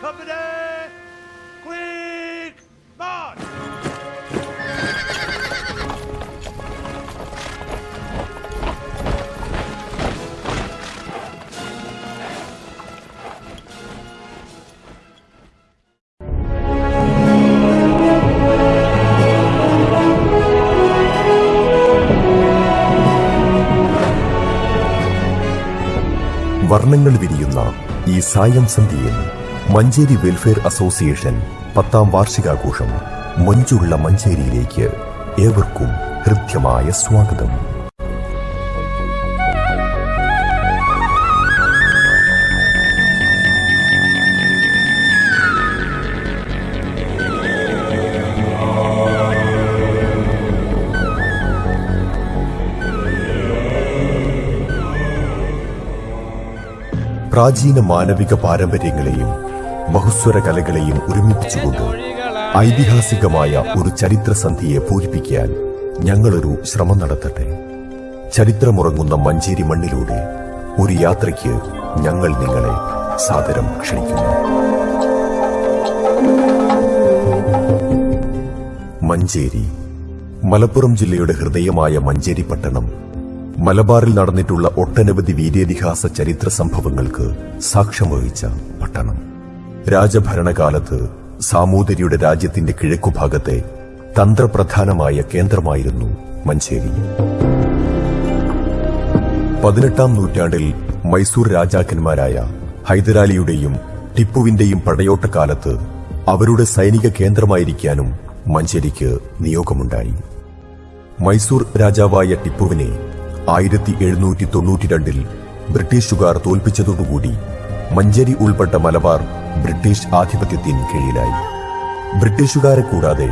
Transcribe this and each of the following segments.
Kapıda! വർണങ്ങൾ വിരിയുന്ന ഈ സായം സന്ധ്യയിൽ മഞ്ചേരി വെൽഫെയർ അസോസിയേഷൻ പത്താം വാർഷികാഘോഷം മഞ്ചുള്ള മഞ്ചേരിയിലേക്ക് ഏവർക്കും ഹൃദ്യമായ സ്വാഗതം. പ്രാചീന മാനവിക പാരമ്പര്യങ്ങളെയും ബഹുസ്വര കലകളെയും ഒരുമിപ്പിച്ചുകൊണ്ട് ഐതിഹാസികമായ ഒരു ചരിത്രസന്ധിയെ പൂരിപ്പിക്കാൻ ഞങ്ങളൊരു ശ്രമം നടത്തട്ടെ. ചരിത്രമുറങ്ങുന്ന മഞ്ചേരി മണ്ണിലൂടെ ഒരു യാത്രയ്ക്ക് ഞങ്ങൾ നിങ്ങളെ സാദരം ക്ഷണിക്കുന്നു. മഞ്ചേരി മലപ്പുറം ജില്ലയുടെ ഹൃദയമായ മഞ്ചേരി പട്ടണം മലബാറിൽ നടന്നിട്ടുള്ള ഒട്ടനവധി വീര്യതിഹാസ ചരിത്ര സംഭവങ്ങൾക്ക് സാക്ഷ്യം വഹിച്ച പട്ടണം. രാജഭരണകാലത്ത് സാമൂതിരിയുടെ രാജ്യത്തിന്റെ കിഴക്കുഭാഗത്തെ തന്ത്രപ്രധാനമായ കേന്ദ്രമായിരുന്നു മഞ്ചേരി. പതിനെട്ടാം നൂറ്റാണ്ടിൽ മൈസൂർ രാജാക്കന്മാരായ ഹൈദരാലിയുടെയും ടിപ്പുവിന്റെയും പടയോട്ടക്കാലത്ത് അവരുടെ സൈനിക കേന്ദ്രമായിരിക്കാനും മഞ്ചേരിക്ക് നിയോഗമുണ്ടായി. മൈസൂർ രാജാവായ ടിപ്പുവിനെ ആയിരത്തി എഴുന്നൂറ്റി തൊണ്ണൂറ്റി രണ്ടിൽ ബ്രിട്ടീഷുകാർ തോൽപ്പിച്ചതോടുകൂടി മഞ്ചേരി ഉൾപ്പെട്ട മലബാർ ബ്രിട്ടീഷ് ആധിപത്യത്തിന് കീഴിലായി. ബ്രിട്ടീഷുകാരെ കൂടാതെ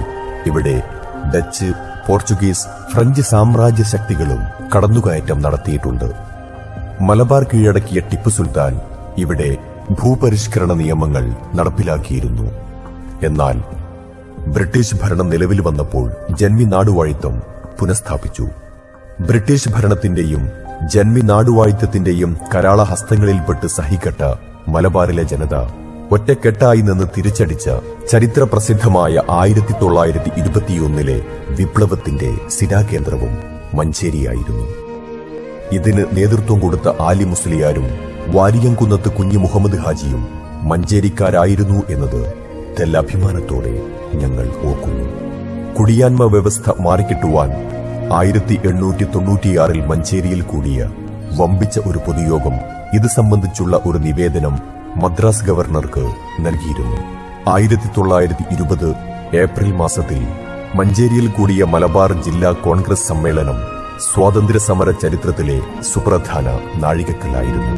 ഇവിടെ ഡച്ച് പോർച്ചുഗീസ് ഫ്രഞ്ച് സാമ്രാജ്യ ശക്തികളും കടന്നുകയറ്റം നടത്തിയിട്ടുണ്ട്. മലബാർ കീഴടക്കിയ ടിപ്പു സുൽത്താൻ ഇവിടെ ഭൂപരിഷ്കരണ നിയമങ്ങൾ നടപ്പിലാക്കിയിരുന്നു. എന്നാൽ ബ്രിട്ടീഷ് ഭരണം നിലവിൽ വന്നപ്പോൾ ജന്മി നാടുവാഴിത്തം പുനഃസ്ഥാപിച്ചു. ബ്രിട്ടീഷ് ഭരണത്തിന്റെയും ജന്മി നാടുവാഴിത്തത്തിന്റെയും കരാള ഹസ്തങ്ങളിൽപ്പെട്ട് സഹിക്കട്ട മലബാറിലെ ജനത ഒറ്റക്കെട്ടായി നിന്ന് തിരിച്ചടിച്ച ചരിത്ര പ്രസിദ്ധമായ ആയിരത്തി തൊള്ളായിരത്തി ഇരുപത്തിയൊന്നിലെ വിപ്ലവത്തിന്റെ സ്ഥിരാകേന്ദ്രവും മഞ്ചേരിയായിരുന്നു. ഇതിന് നേതൃത്വം കൊടുത്ത ആലി മുസ്ലിയാരും വാരിയംകുന്നത്ത് കുഞ്ഞു മുഹമ്മദ് ഹാജിയും മഞ്ചേരിക്കാരായിരുന്നു എന്നത് തെല്ലഭിമാനത്തോടെ ഞങ്ങൾ ഓർക്കുന്നു. കുടിയാന്മ വ്യവസ്ഥ മാറിക്കിട്ടുവാൻ ആയിരത്തി എണ്ണൂറ്റി തൊണ്ണൂറ്റിയാറിൽ മഞ്ചേരിയിൽ കൂടിയ വമ്പിച്ച ഒരു പൊതുയോഗം ഇത് സംബന്ധിച്ചുള്ള ഒരു നിവേദനം മദ്രാസ് ഗവർണർക്ക് നൽകിയിരുന്നു. ആയിരത്തി തൊള്ളായിരത്തി ഇരുപത് ഏപ്രിൽ മാസത്തിൽ മഞ്ചേരിയിൽ കൂടിയ മലബാർ ജില്ലാ കോൺഗ്രസ് സമ്മേളനം സ്വാതന്ത്ര്യ സമര ചരിത്രത്തിലെ സുപ്രധാന നാഴികക്കല്ലായിരുന്നു.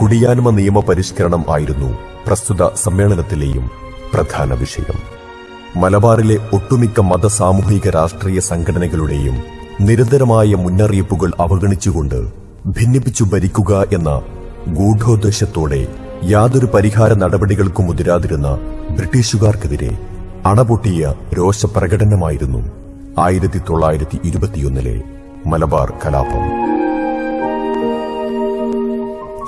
കുടിയാന്മ നിയമ പരിഷ്കരണം ആയിരുന്നു പ്രസ്തുത സമ്മേളനത്തിലെയും പ്രധാന വിഷയം. മലബാറിലെ ഒട്ടുമിക്ക മത സാമൂഹിക രാഷ്ട്രീയ സംഘടനകളുടെയും നിരന്തരമായ മുന്നറിയിപ്പുകൾ അവഗണിച്ചുകൊണ്ട് ഭിന്നിപ്പിച്ചു ഭരിക്കുക എന്ന ഗൂഢോദ്ദേശത്തോടെ യാതൊരു പരിഹാര നടപടികൾക്കും മുതിരാതിരുന്ന ബ്രിട്ടീഷുകാർക്കെതിരെ അണപൊട്ടിയ രോഷപ്രകടനമായിരുന്നു ആയിരത്തി തൊള്ളായിരത്തി ഇരുപത്തിയൊന്നിലെ മലബാർ കലാപം.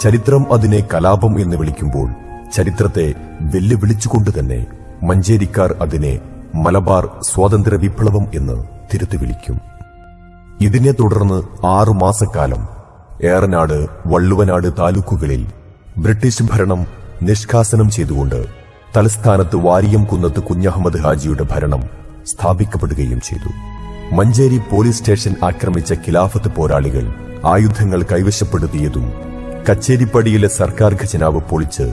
ചരിത്രം അതിനെ കലാപം എന്ന് വിളിക്കുമ്പോൾ ചരിത്രത്തെ വെല്ലുവിളിച്ചുകൊണ്ട് തന്നെ മഞ്ചേരിക്കാർ അതിനെ മലബാർ സ്വാതന്ത്ര്യ വിപ്ലവം എന്ന് തിരുത്തി വിളിക്കും ഇതിനെ തുടർന്ന് ആറു മാസക്കാലം ഏറനാട് വള്ളുവനാട് താലൂക്കുകളിൽ ബ്രിട്ടീഷ് ഭരണം നിഷ്കാസനം ചെയ്തുകൊണ്ട് തലസ്ഥാനത്ത് വാരിയം കുന്നത്ത് കുഞ്ഞഹമ്മദ് ഹാജിയുടെ ഭരണം സ്ഥാപിക്കപ്പെടുകയും ചെയ്തു. മഞ്ചേരി പോലീസ് സ്റ്റേഷൻ ആക്രമിച്ച ഖിലാഫത്ത് പോരാളികൾ ആയുധങ്ങൾ കൈവശപ്പെടുത്തിയതും കച്ചേരിപ്പടിയിലെ സർക്കാർ ഖജനാവ് പൊളിച്ച്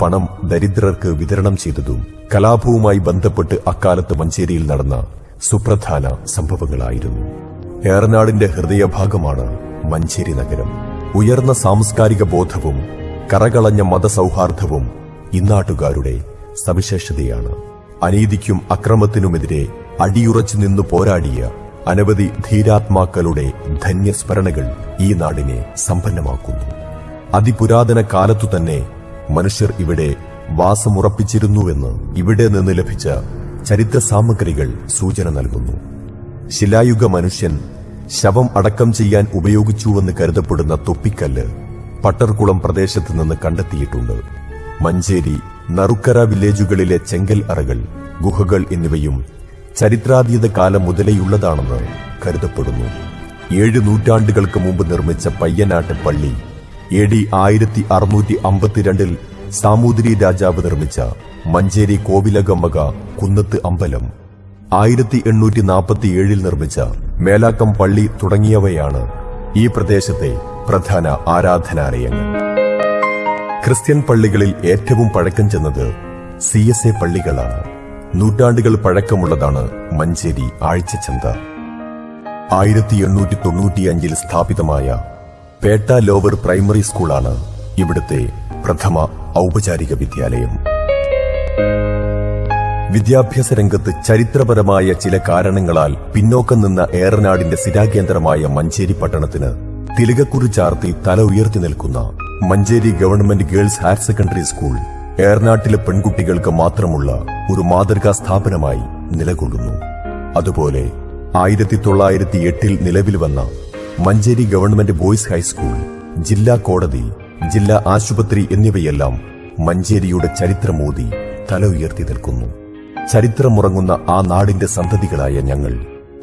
പണം ദരിദ്രർക്ക് വിതരണം ചെയ്തതും കലാപവുമായി ബന്ധപ്പെട്ട് അക്കാലത്ത് മഞ്ചേരിയിൽ നടന്ന സുപ്രധാന സംഭവങ്ങളായിരുന്നു. ഏറനാടിന്റെ ഹൃദയഭാഗമാണ് മഞ്ചേരി നഗരം. ഉയർന്ന സാംസ്കാരിക ബോധവും കറകളഞ്ഞ മതസൗഹാർദ്ദവും ഇന്നാട്ടുകാരുടെ സവിശേഷതയാണ്. അനീതിക്കും അക്രമത്തിനുമെതിരെ അടിയുറച്ചു നിന്നു പോരാടിയ അനവധി ധീരാത്മാക്കളുടെ ധന്യസ്മരണകൾ ഈ നാടിനെ സമ്പന്നമാക്കുന്നു. അതിപുരാതന കാലത്തു തന്നെ മനുഷ്യർ ഇവിടെ വാസമുറപ്പിച്ചിരുന്നുവെന്ന് ഇവിടെ നിന്ന് ലഭിച്ച ചരിത്ര സാമഗ്രികൾ സൂചന നൽകുന്നു. ശിലായുഗ മനുഷ്യൻ ശവം അടക്കം ചെയ്യാൻ ഉപയോഗിച്ചുവെന്ന് കരുതപ്പെടുന്ന തൊപ്പിക്കല്ല് പട്ടർകുളം പ്രദേശത്ത് നിന്ന് കണ്ടെത്തിയിട്ടുണ്ട്. മഞ്ചേരി നറുക്കര വില്ലേജുകളിലെ ചെങ്കൽ അറകൾ ഗുഹകൾ എന്നിവയും ചരിത്രാതീത കാലം മുതലേയുള്ളതാണെന്ന് കരുതപ്പെടുന്നു. ഏഴ് നൂറ്റാണ്ടുകൾക്ക് മുമ്പ് നിർമ്മിച്ച പയ്യനാട്ട് പള്ളി എ ഡി ആയിരത്തി അറുന്നൂറ്റി അമ്പത്തിരണ്ടിൽ സാമൂതിരി രാജാവ് നിർമ്മിച്ച മഞ്ചേരി കോവിലകമ്മക കുന്നത്ത് അമ്പലം ആയിരത്തി എണ്ണൂറ്റി നാൽപ്പത്തിയേഴിൽ നിർമ്മിച്ച മേലാക്കം പള്ളി തുടങ്ങിയവയാണ് ഈ പ്രദേശത്തെ പ്രധാന ആരാധനാലയങ്ങൾ. ക്രിസ്ത്യൻ പള്ളികളിൽ ഏറ്റവും പഴക്കം ചെന്നത് സി എസ് എ പള്ളികളാണ്. നൂറ്റാണ്ടുകൾ പഴക്കമുള്ളതാണ് മഞ്ചേരി ആഴ്ചച്ചന്ത. ആയിരത്തി എണ്ണൂറ്റി തൊണ്ണൂറ്റിയഞ്ചിൽ സ്ഥാപിതമായ പേട്ട ലോവർ പ്രൈമറി സ്കൂളാണ് ഇവിടുത്തെ പ്രഥമ ഔപചാരിക വിദ്യാലയം. വിദ്യാഭ്യാസ രംഗത്ത് ചരിത്രപരമായ ചില കാരണങ്ങളാൽ പിന്നോക്കം നിന്ന ഏറനാടിന്റെ സ്ഥിരാകേന്ദ്രമായ മഞ്ചേരി പട്ടണത്തിന് തിലകക്കുറി ചാർത്തി തല ഉയർത്തി നിൽക്കുന്ന Manjeri government girls higher secondary school ഏറനാട്ടിലെ പെൺകുട്ടികൾക്ക് മാത്രമുള്ള ഒരു മാതൃകാ സ്ഥാപനമായി നിലകൊള്ളുന്നു. അതുപോലെ ആയിരത്തി തൊള്ളായിരത്തി എട്ടിൽ നിലവിൽ വന്ന മഞ്ചേരി ഗവൺമെന്റ് ബോയ്സ് ഹൈസ്കൂൾ ജില്ലാ കോടതി ജില്ലാ ആശുപത്രി എന്നിവയെല്ലാം മഞ്ചേരിയുടെ ചരിത്രമോതി തല ഉയർത്തി നിൽക്കുന്നു. ചരിത്രമുറങ്ങുന്ന ആ നാടിന്റെ സന്തതികളായ ഞങ്ങൾ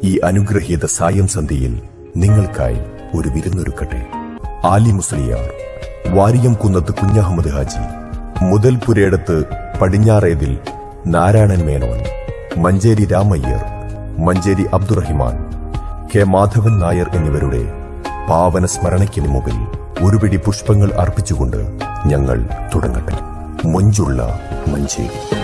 ഈ അനുഗ്രഹീത സായം സന്ധിയിൽ നിങ്ങൾക്കായി ഒരു വിരുന്നൊരുക്കട്ടെ. ആലി മുസ്ലിയാർ വാരിയം കുന്നത്ത് കുഞ്ഞഹമ്മദ് ഹാജി മുതൽ പുരേടത്ത് പടിഞ്ഞാറേതിൽ നാരായണൻ മേനോൻ മഞ്ചേരി രാമയ്യർ മഞ്ചേരി അബ്ദുറഹിമാൻ കെ മാധവൻ നായർ എന്നിവരുടെ പാവന സ്മരണയ്ക്കിന് മുമ്പിൽ ഒരു പിടി പുഷ്പങ്ങൾ അർപ്പിച്ചുകൊണ്ട് ഞങ്ങൾ തുടങ്ങട്ടെ. മൊഞ്ചുള്ള മഞ്ചേരി.